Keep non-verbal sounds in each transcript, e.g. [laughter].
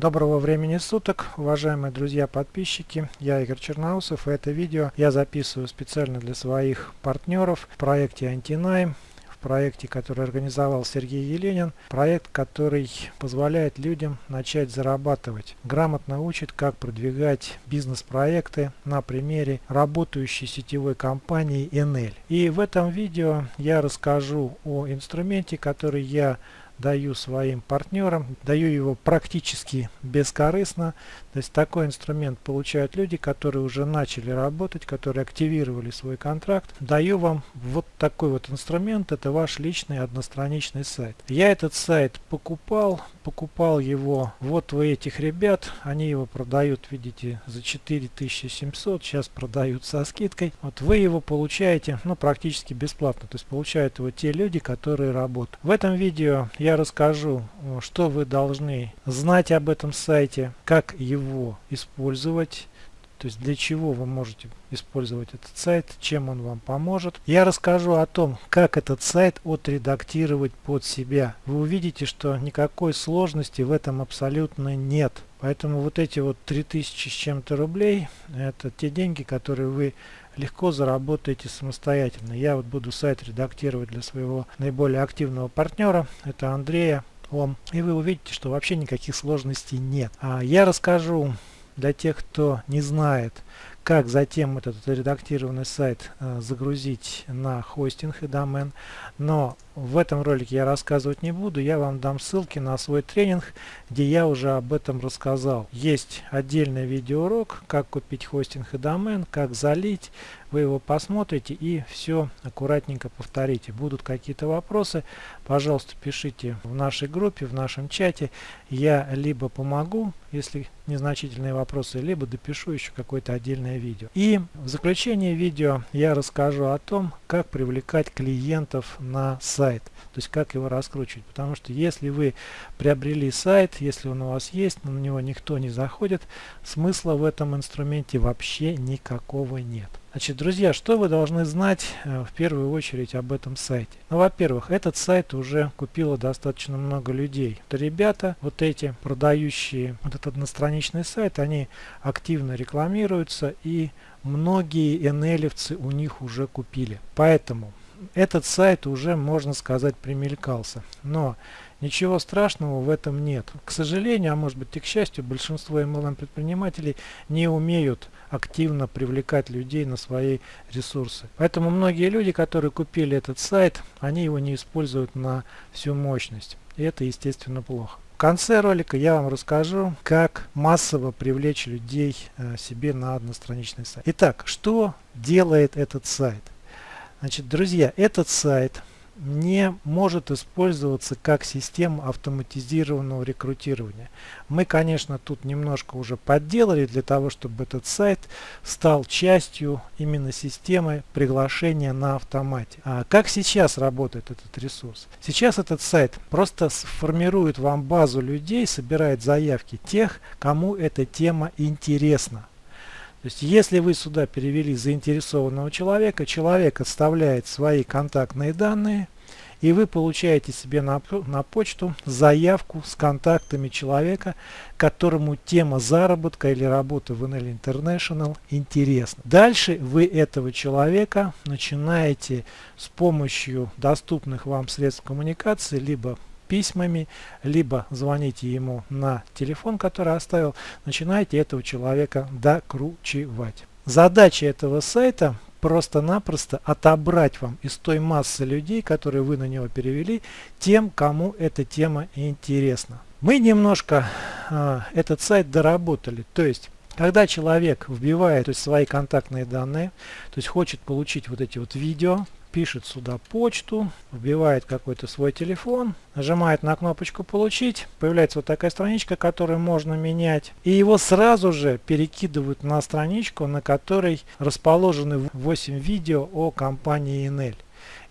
Доброго времени суток, уважаемые друзья подписчики, я Игорь Черноусов и это видео я записываю специально для своих партнеров в проекте Антинайм, в проекте, который организовал Сергей Еленин, проект, который позволяет людям начать зарабатывать, грамотно учит, как продвигать бизнес-проекты на примере работающей сетевой компании NL. И в этом видео я расскажу о инструменте, который я даю своим партнерам, даю его практически бескорыстно. То есть такой инструмент получают люди, которые уже начали работать, которые активировали свой контракт. Даю вам вот такой вот инструмент, это ваш личный одностраничный сайт. Я этот сайт покупал, покупал его вот у этих ребят, они его продают, видите, за 4700, сейчас продают со скидкой. Вот вы его получаете, ну, практически бесплатно, то есть получают его те люди, которые работают. В этом видео я расскажу, что вы должны знать об этом сайте, как его использовать, то есть для чего вы можете использовать этот сайт, чем он вам поможет. Я расскажу о том, как этот сайт отредактировать под себя. Вы увидите, что никакой сложности в этом абсолютно нет. Поэтому вот эти вот 3000 с чем-то рублей, это те деньги, которые вы легко заработаете самостоятельно. Я вот буду сайт редактировать для своего наиболее активного партнера, это Андрея. Ом. И вы увидите, что вообще никаких сложностей нет. А я расскажу для тех, кто не знает, как затем этот редактированный сайт э, загрузить на хостинг и домен. Но в этом ролике я рассказывать не буду, я вам дам ссылки на свой тренинг, где я уже об этом рассказал. Есть отдельный видеоурок, как купить хостинг и домен, как залить. Вы его посмотрите и все аккуратненько повторите. Будут какие-то вопросы, пожалуйста, пишите в нашей группе, в нашем чате. Я либо помогу, если незначительные вопросы, либо допишу еще какое-то отдельное видео. И в заключение видео я расскажу о том, как привлекать клиентов на сайт, то есть как его раскручивать. Потому что если вы приобрели сайт, если он у вас есть, но на него никто не заходит, смысла в этом инструменте вообще никакого нет. Значит, друзья, что вы должны знать э, в первую очередь об этом сайте? Ну, во-первых, этот сайт уже купило достаточно много людей. Это ребята, вот эти продающие вот этот одностраничный сайт, они активно рекламируются и многие nl у них уже купили. Поэтому этот сайт уже, можно сказать, примелькался. Но ничего страшного в этом нет. К сожалению, а может быть и к счастью, большинство MLM предпринимателей не умеют активно привлекать людей на свои ресурсы. Поэтому многие люди, которые купили этот сайт, они его не используют на всю мощность. И это, естественно, плохо. Конце ролика я вам расскажу, как массово привлечь людей э, себе на одностраничный сайт. Итак, что делает этот сайт? Значит, друзья, этот сайт не может использоваться как система автоматизированного рекрутирования. Мы, конечно, тут немножко уже подделали для того, чтобы этот сайт стал частью именно системы приглашения на автомате. А как сейчас работает этот ресурс? Сейчас этот сайт просто сформирует вам базу людей, собирает заявки тех, кому эта тема интересна. То есть, если вы сюда перевели заинтересованного человека, человек оставляет свои контактные данные, и вы получаете себе на, на почту заявку с контактами человека, которому тема заработка или работы в NL International интересна. Дальше вы этого человека начинаете с помощью доступных вам средств коммуникации, либо письмами, либо звоните ему на телефон, который оставил, начинаете этого человека докручивать. Задача этого сайта просто-напросто отобрать вам из той массы людей, которые вы на него перевели, тем, кому эта тема интересна. Мы немножко э, этот сайт доработали, то есть когда человек вбивает то есть, свои контактные данные, то есть хочет получить вот эти вот видео, пишет сюда почту, вбивает какой-то свой телефон, нажимает на кнопочку «Получить», появляется вот такая страничка, которую можно менять, и его сразу же перекидывают на страничку, на которой расположены 8 видео о компании Enel.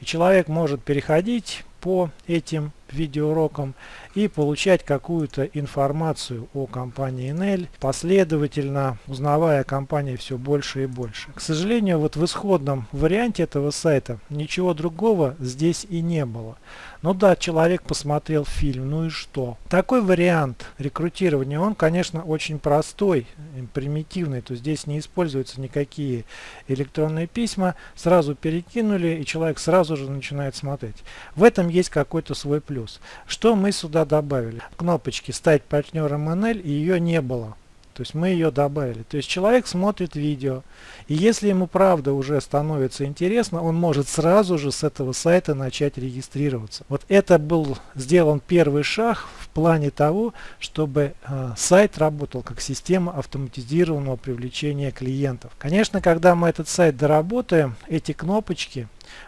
И человек может переходить по этим видеоурокам и получать какую-то информацию о компании NL, последовательно узнавая о компании все больше и больше. К сожалению, вот в исходном варианте этого сайта ничего другого здесь и не было. Ну да, человек посмотрел фильм, ну и что? Такой вариант рекрутирования, он, конечно, очень простой, примитивный, то здесь не используются никакие электронные письма, сразу перекинули, и человек сразу же начинает смотреть. В этом есть какой-то свой плюс. Что мы сюда добавили? Кнопочки «Стать партнером НЛ» ее не было. То есть мы ее добавили. То есть человек смотрит видео, и если ему правда уже становится интересно, он может сразу же с этого сайта начать регистрироваться. Вот это был сделан первый шаг в плане того, чтобы э, сайт работал как система автоматизированного привлечения клиентов. Конечно, когда мы этот сайт доработаем, эти кнопочки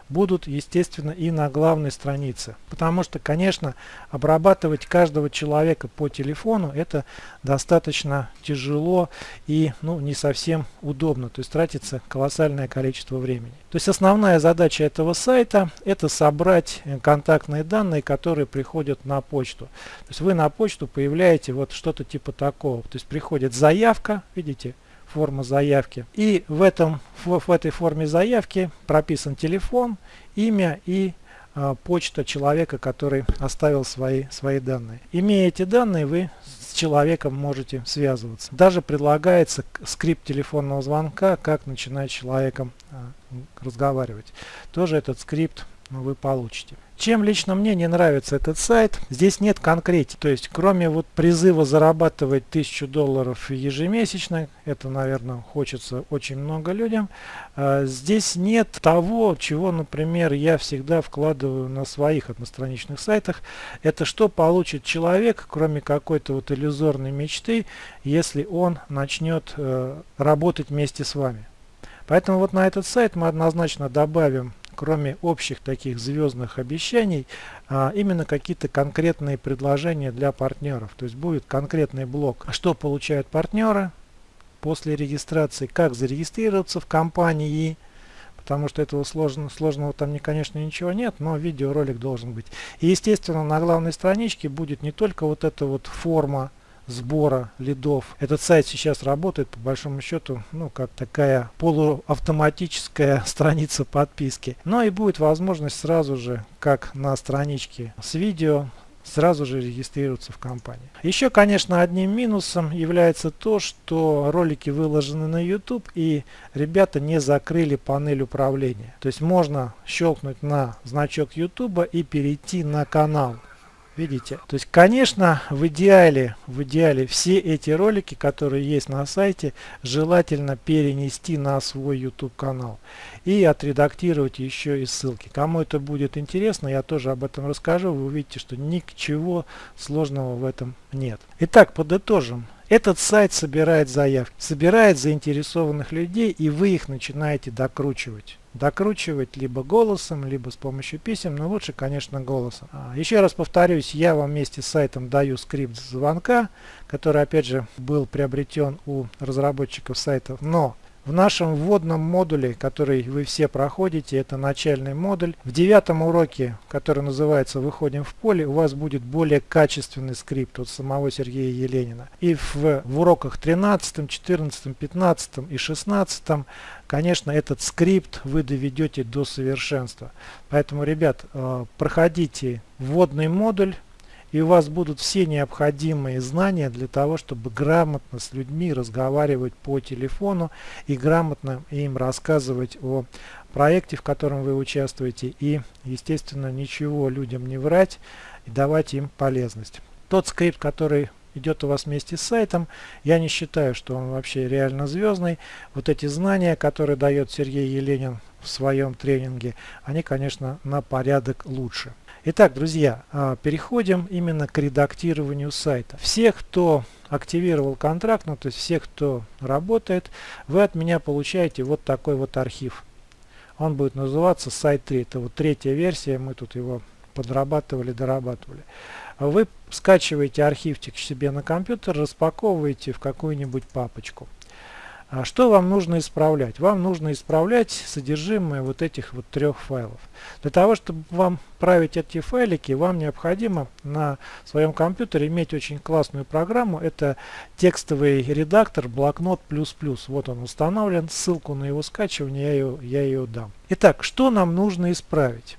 будут, естественно, и на главной странице. Потому что, конечно, обрабатывать каждого человека по телефону это достаточно тяжело и ну, не совсем удобно. То есть тратится колоссальное количество времени. То есть основная задача этого сайта это собрать э, контактные данные, которые приходят на почту. То есть вы на почту появляете вот что-то типа такого. То есть приходит заявка, видите, форма заявки. И в, этом, в, в этой форме заявки прописан телефон, имя и а, почта человека, который оставил свои, свои данные. Имея эти данные, вы с человеком можете связываться. Даже предлагается скрипт телефонного звонка, как начинать с человеком а, разговаривать. Тоже этот скрипт вы получите. Чем лично мне не нравится этот сайт, здесь нет конкретики. То есть, кроме вот призыва зарабатывать 1000 долларов ежемесячно, это, наверное, хочется очень много людям, а, здесь нет того, чего, например, я всегда вкладываю на своих одностраничных сайтах. Это что получит человек, кроме какой-то вот иллюзорной мечты, если он начнет э, работать вместе с вами. Поэтому вот на этот сайт мы однозначно добавим кроме общих таких звездных обещаний, а, именно какие-то конкретные предложения для партнеров. То есть будет конкретный блок, что получают партнеры после регистрации, как зарегистрироваться в компании, потому что этого сложно, сложного там, конечно, ничего нет, но видеоролик должен быть. И, естественно, на главной страничке будет не только вот эта вот форма сбора лидов. Этот сайт сейчас работает по большому счету, ну, как такая полуавтоматическая [laughs] страница подписки. Но и будет возможность сразу же, как на страничке с видео, сразу же регистрироваться в компании. Еще, конечно, одним минусом является то, что ролики выложены на YouTube и ребята не закрыли панель управления. То есть можно щелкнуть на значок YouTube и перейти на канал. Видите? То есть, конечно, в идеале, в идеале все эти ролики, которые есть на сайте, желательно перенести на свой YouTube канал и отредактировать еще и ссылки. Кому это будет интересно, я тоже об этом расскажу. Вы увидите, что ничего сложного в этом нет. Итак, подытожим. Этот сайт собирает заявки, собирает заинтересованных людей, и вы их начинаете докручивать. Докручивать либо голосом, либо с помощью писем, но лучше, конечно, голосом. А, еще раз повторюсь, я вам вместе с сайтом даю скрипт звонка, который, опять же, был приобретен у разработчиков сайтов, но в нашем вводном модуле, который вы все проходите, это начальный модуль. В девятом уроке, который называется «Выходим в поле», у вас будет более качественный скрипт от самого Сергея Еленина. И в, в уроках 13, 14, 15 и 16, конечно, этот скрипт вы доведете до совершенства. Поэтому, ребят, э, проходите вводный модуль и у вас будут все необходимые знания для того, чтобы грамотно с людьми разговаривать по телефону и грамотно им рассказывать о проекте, в котором вы участвуете и, естественно, ничего людям не врать и давать им полезность. Тот скрипт, который идет у вас вместе с сайтом, я не считаю, что он вообще реально звездный. Вот эти знания, которые дает Сергей Еленин в своем тренинге, они, конечно, на порядок лучше. Итак, друзья, а, переходим именно к редактированию сайта. Все, кто активировал контракт, ну то есть все, кто работает, вы от меня получаете вот такой вот архив. Он будет называться сайт 3. Это вот третья версия, мы тут его подрабатывали, дорабатывали. Вы скачиваете архивчик себе на компьютер, распаковываете в какую-нибудь папочку. А что вам нужно исправлять? Вам нужно исправлять содержимое вот этих вот трех файлов. Для того, чтобы вам править эти файлики, вам необходимо на своем компьютере иметь очень классную программу. Это текстовый редактор блокнот++. Вот он установлен. Ссылку на его скачивание я ее, я ее дам. Итак, что нам нужно исправить?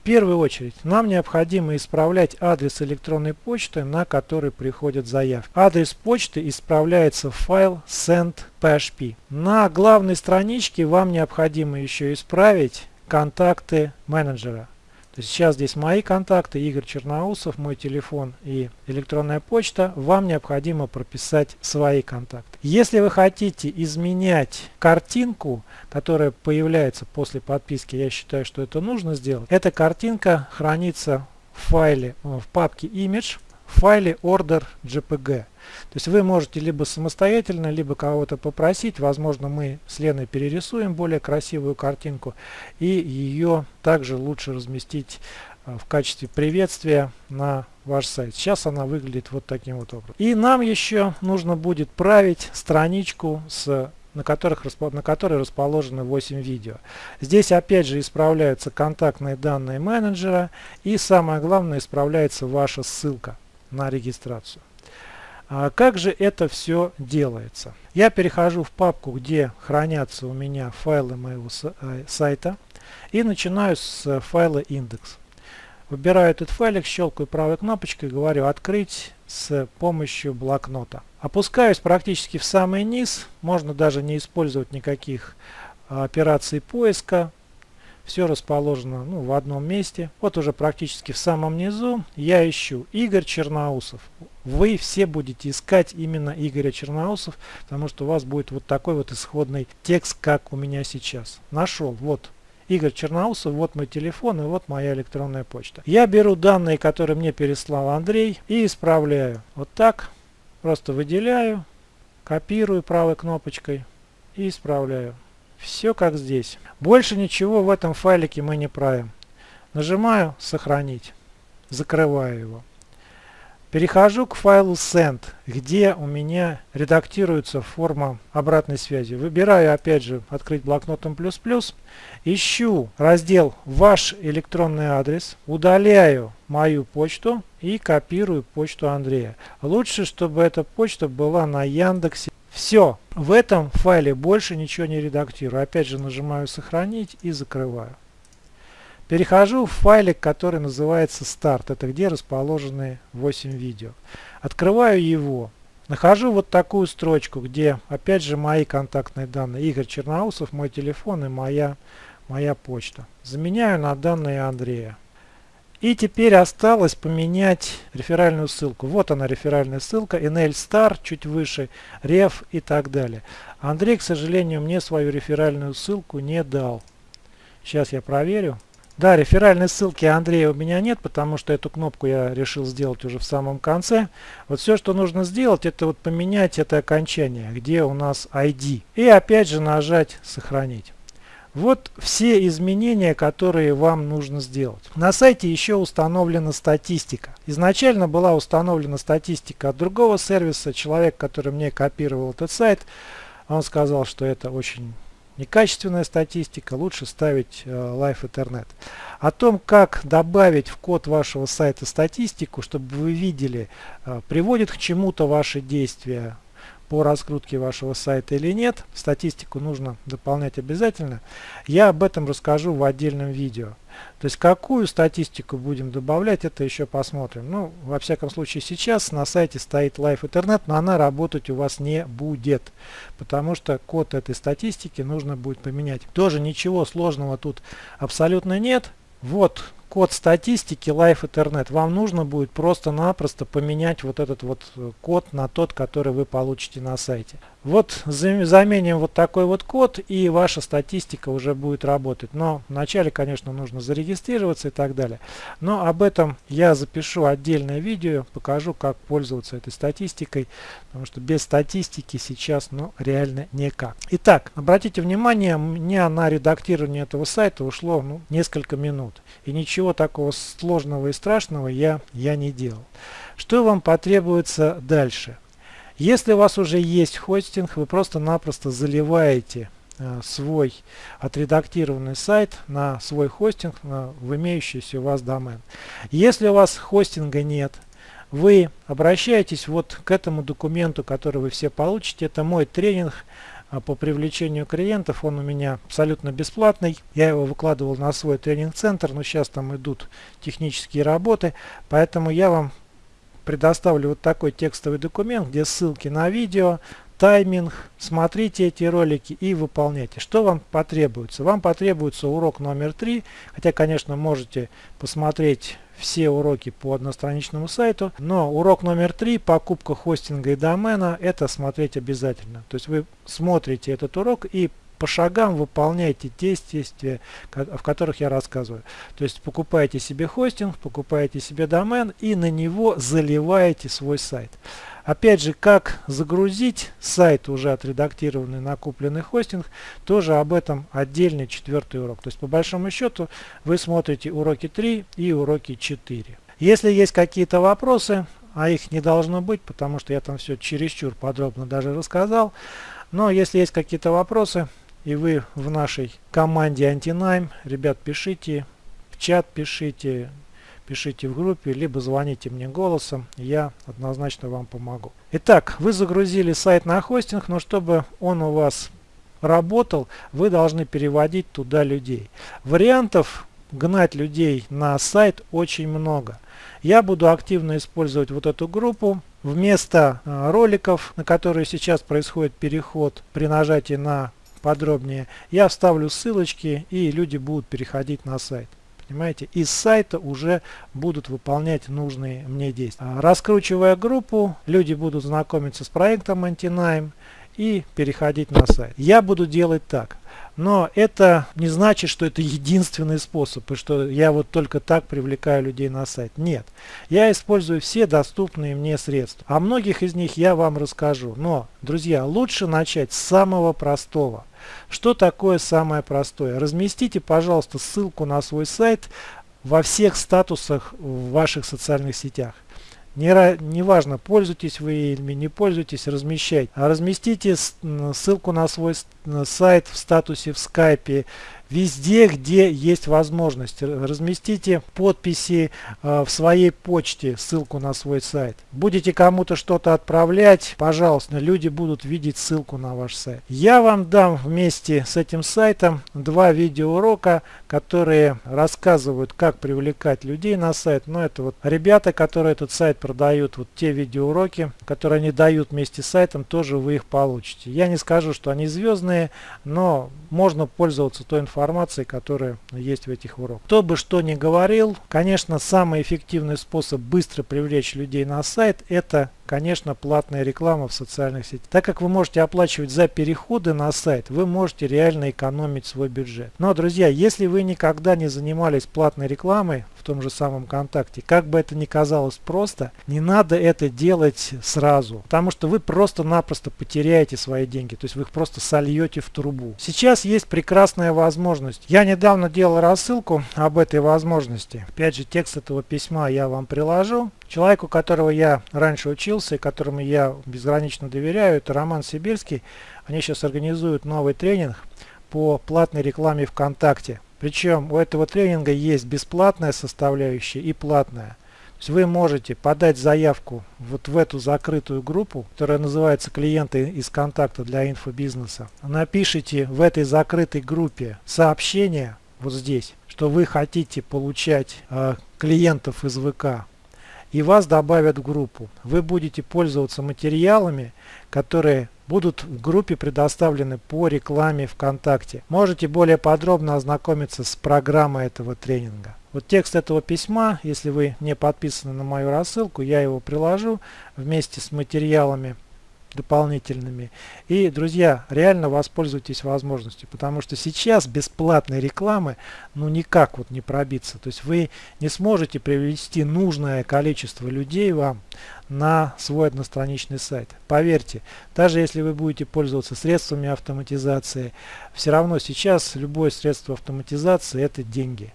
Первую очередь нам необходимо исправлять адрес электронной почты, на который приходят заявки. Адрес почты исправляется в файл send.php. На главной страничке вам необходимо еще исправить контакты менеджера. То есть сейчас здесь мои контакты, Игорь Черноусов, мой телефон и электронная почта. Вам необходимо прописать свои контакты. Если вы хотите изменять картинку, которая появляется после подписки, я считаю, что это нужно сделать. Эта картинка хранится в файле, в папке image, в файле order.jpg. То есть вы можете либо самостоятельно, либо кого-то попросить. Возможно, мы с Леной перерисуем более красивую картинку. И ее также лучше разместить э, в качестве приветствия на ваш сайт. Сейчас она выглядит вот таким вот образом. И нам еще нужно будет править страничку с на, которых, на которой расположены 8 видео. Здесь опять же исправляются контактные данные менеджера и самое главное исправляется ваша ссылка на регистрацию. А как же это все делается? Я перехожу в папку, где хранятся у меня файлы моего э, сайта и начинаю с файла индекс. Выбираю этот файлик, щелкаю правой кнопочкой, говорю «Открыть с помощью блокнота». Опускаюсь практически в самый низ, можно даже не использовать никаких а, операций поиска. Все расположено ну, в одном месте. Вот уже практически в самом низу я ищу Игорь Черноусов. Вы все будете искать именно Игоря Черноусов, потому что у вас будет вот такой вот исходный текст, как у меня сейчас. Нашел. Вот Игорь Черноусов, вот мой телефон и вот моя электронная почта. Я беру данные, которые мне переслал Андрей и исправляю. Вот так. Просто выделяю, копирую правой кнопочкой и исправляю. Все как здесь. Больше ничего в этом файлике мы не правим. Нажимаю «Сохранить». Закрываю его. Перехожу к файлу send, где у меня редактируется форма обратной связи. Выбираю опять же открыть блокнотом плюс плюс. Ищу раздел ваш электронный адрес. Удаляю мою почту и копирую почту Андрея. Лучше, чтобы эта почта была на Яндексе. Все, в этом файле больше ничего не редактирую. Опять же нажимаю сохранить и закрываю. Перехожу в файлик, который называется старт. Это где расположены 8 видео. Открываю его. Нахожу вот такую строчку, где опять же мои контактные данные. Игорь Черноусов, мой телефон и моя, моя почта. Заменяю на данные Андрея. И теперь осталось поменять реферальную ссылку. Вот она реферальная ссылка, NL Star, чуть выше, Ref и так далее. Андрей, к сожалению, мне свою реферальную ссылку не дал. Сейчас я проверю. Да, реферальной ссылки Андрея у меня нет, потому что эту кнопку я решил сделать уже в самом конце. Вот все, что нужно сделать, это вот поменять это окончание, где у нас ID. И опять же нажать «Сохранить». Вот все изменения, которые вам нужно сделать. На сайте еще установлена статистика. Изначально была установлена статистика от другого сервиса. Человек, который мне копировал этот сайт, он сказал, что это очень некачественная статистика, лучше ставить э, Live Ethernet. О том, как добавить в код вашего сайта статистику, чтобы вы видели, э, приводит к чему-то ваши действия, по раскрутке вашего сайта или нет. Статистику нужно дополнять обязательно. Я об этом расскажу в отдельном видео. То есть какую статистику будем добавлять, это еще посмотрим. Ну, во всяком случае сейчас на сайте стоит Live Ethernet, но она работать у вас не будет. Потому что код этой статистики нужно будет поменять. Тоже ничего сложного тут абсолютно нет. Вот код статистики Live Ethernet. Вам нужно будет просто-напросто поменять вот этот вот э, код на тот, который вы получите на сайте. Вот заменим вот такой вот код и ваша статистика уже будет работать. Но вначале, конечно, нужно зарегистрироваться и так далее. Но об этом я запишу отдельное видео, покажу, как пользоваться этой статистикой. Потому что без статистики сейчас ну, реально никак. Итак, обратите внимание, мне на редактирование этого сайта ушло ну, несколько минут. И ничего такого сложного и страшного я, я не делал. Что вам потребуется дальше? Если у вас уже есть хостинг, вы просто-напросто заливаете э, свой отредактированный сайт на свой хостинг, в имеющийся у вас домен. Если у вас хостинга нет, вы обращаетесь вот к этому документу, который вы все получите. Это мой тренинг а, по привлечению клиентов. Он у меня абсолютно бесплатный. Я его выкладывал на свой тренинг-центр, но сейчас там идут технические работы. Поэтому я вам предоставлю вот такой текстовый документ, где ссылки на видео, тайминг, смотрите эти ролики и выполняйте. Что вам потребуется? Вам потребуется урок номер три, хотя, конечно, можете посмотреть все уроки по одностраничному сайту, но урок номер три, покупка хостинга и домена, это смотреть обязательно. То есть вы смотрите этот урок и по шагам выполняйте те действия, в которых я рассказываю. То есть покупаете себе хостинг, покупаете себе домен и на него заливаете свой сайт. Опять же, как загрузить сайт, уже отредактированный накупленный хостинг, тоже об этом отдельный четвертый урок. То есть, по большому счету, вы смотрите уроки 3 и уроки 4. Если есть какие-то вопросы, а их не должно быть, потому что я там все чересчур подробно даже рассказал, но если есть какие-то вопросы, и вы в нашей команде Антинайм, ребят, пишите, в чат пишите, пишите в группе, либо звоните мне голосом, я однозначно вам помогу. Итак, вы загрузили сайт на хостинг, но чтобы он у вас работал, вы должны переводить туда людей. Вариантов гнать людей на сайт очень много. Я буду активно использовать вот эту группу. Вместо э, роликов, на которые сейчас происходит переход при нажатии на подробнее, я вставлю ссылочки и люди будут переходить на сайт. Понимаете, из сайта уже будут выполнять нужные мне действия. А, раскручивая группу, люди будут знакомиться с проектом Antinime и переходить на сайт. Я буду делать так. Но это не значит, что это единственный способ, и что я вот только так привлекаю людей на сайт. Нет. Я использую все доступные мне средства. О многих из них я вам расскажу. Но, друзья, лучше начать с самого простого. Что такое самое простое? Разместите, пожалуйста, ссылку на свой сайт во всех статусах в ваших социальных сетях. Не, не пользуетесь вы или не пользуетесь, размещайте. А разместите ссылку на свой сайт в статусе в скайпе, везде, где есть возможность. Разместите подписи э, в своей почте, ссылку на свой сайт. Будете кому-то что-то отправлять, пожалуйста, люди будут видеть ссылку на ваш сайт. Я вам дам вместе с этим сайтом два видеоурока, которые рассказывают, как привлекать людей на сайт. Но это вот ребята, которые этот сайт продают, вот те видеоуроки, которые они дают вместе с сайтом, тоже вы их получите. Я не скажу, что они звездные, но можно пользоваться той информацией, которая есть в этих уроках. Кто бы что ни говорил, конечно, самый эффективный способ быстро привлечь людей на сайт – это конечно, платная реклама в социальных сетях. Так как вы можете оплачивать за переходы на сайт, вы можете реально экономить свой бюджет. Но, друзья, если вы никогда не занимались платной рекламой в том же самом ВКонтакте, как бы это ни казалось просто, не надо это делать сразу, потому что вы просто-напросто потеряете свои деньги, то есть вы их просто сольете в трубу. Сейчас есть прекрасная возможность. Я недавно делал рассылку об этой возможности. Опять же, текст этого письма я вам приложу. Человеку, которого я раньше учился и которому я безгранично доверяю, это Роман Сибирский. Они сейчас организуют новый тренинг по платной рекламе ВКонтакте. Причем у этого тренинга есть бесплатная составляющая и платная. То есть вы можете подать заявку вот в эту закрытую группу, которая называется «Клиенты из контакта для инфобизнеса». Напишите в этой закрытой группе сообщение вот здесь, что вы хотите получать э, клиентов из ВК и вас добавят в группу. Вы будете пользоваться материалами, которые будут в группе предоставлены по рекламе ВКонтакте. Можете более подробно ознакомиться с программой этого тренинга. Вот текст этого письма, если вы не подписаны на мою рассылку, я его приложу вместе с материалами дополнительными. И, друзья, реально воспользуйтесь возможностью, потому что сейчас бесплатной рекламы ну никак вот не пробиться. То есть вы не сможете привести нужное количество людей вам на свой одностраничный сайт. Поверьте, даже если вы будете пользоваться средствами автоматизации, все равно сейчас любое средство автоматизации это деньги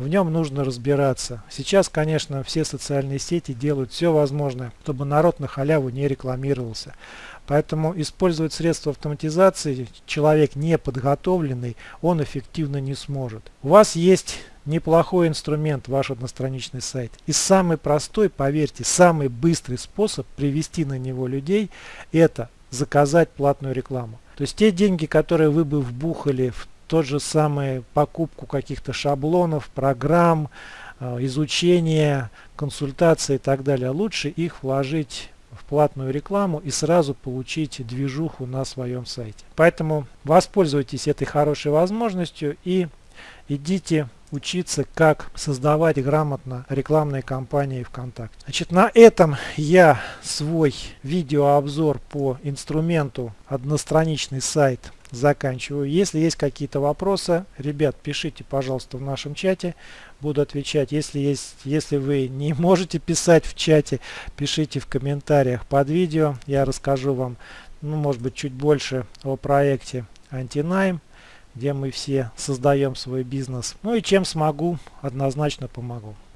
в нем нужно разбираться. Сейчас, конечно, все социальные сети делают все возможное, чтобы народ на халяву не рекламировался. Поэтому использовать средства автоматизации человек не подготовленный, он эффективно не сможет. У вас есть неплохой инструмент ваш одностраничный сайт. И самый простой, поверьте, самый быстрый способ привести на него людей это заказать платную рекламу. То есть те деньги, которые вы бы вбухали в тот же самый покупку каких-то шаблонов, программ, э, изучение, консультации и так далее, лучше их вложить в платную рекламу и сразу получить движуху на своем сайте. Поэтому воспользуйтесь этой хорошей возможностью и идите учиться, как создавать грамотно рекламные кампании ВКонтакте. Значит, на этом я свой видеообзор по инструменту одностраничный сайт заканчиваю. Если есть какие-то вопросы, ребят, пишите, пожалуйста, в нашем чате. Буду отвечать. Если, есть, если вы не [laughs] можете писать в чате, пишите в комментариях под видео. Я расскажу вам, ну, может быть, чуть больше о проекте Антинайм где мы все создаем свой бизнес. Ну и чем смогу, однозначно помогу.